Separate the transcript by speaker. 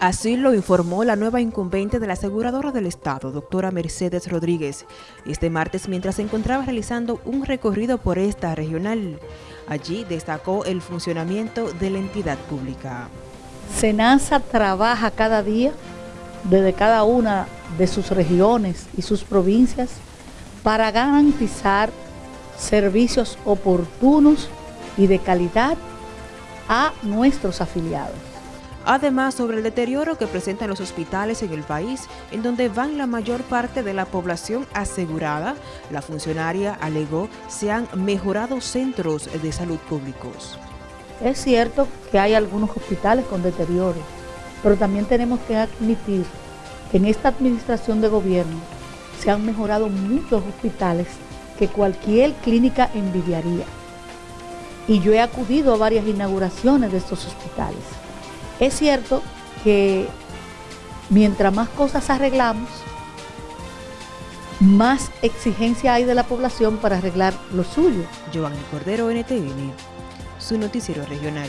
Speaker 1: Así lo informó la nueva incumbente de la aseguradora del Estado, doctora Mercedes Rodríguez, este martes mientras se encontraba realizando un recorrido por esta regional. Allí destacó el funcionamiento de la entidad pública.
Speaker 2: SENASA trabaja cada día desde cada una de sus regiones y sus provincias para garantizar servicios oportunos y de calidad a nuestros afiliados.
Speaker 1: Además, sobre el deterioro que presentan los hospitales en el país, en donde van la mayor parte de la población asegurada, la funcionaria alegó se han mejorado centros de salud públicos.
Speaker 2: Es cierto que hay algunos hospitales con deterioro, pero también tenemos que admitir que en esta administración de gobierno se han mejorado muchos hospitales que cualquier clínica envidiaría. Y yo he acudido a varias inauguraciones de estos hospitales. Es cierto que mientras más cosas arreglamos, más exigencia hay de la población para arreglar lo suyo.
Speaker 1: Giovanni Cordero, NTN, su noticiero regional.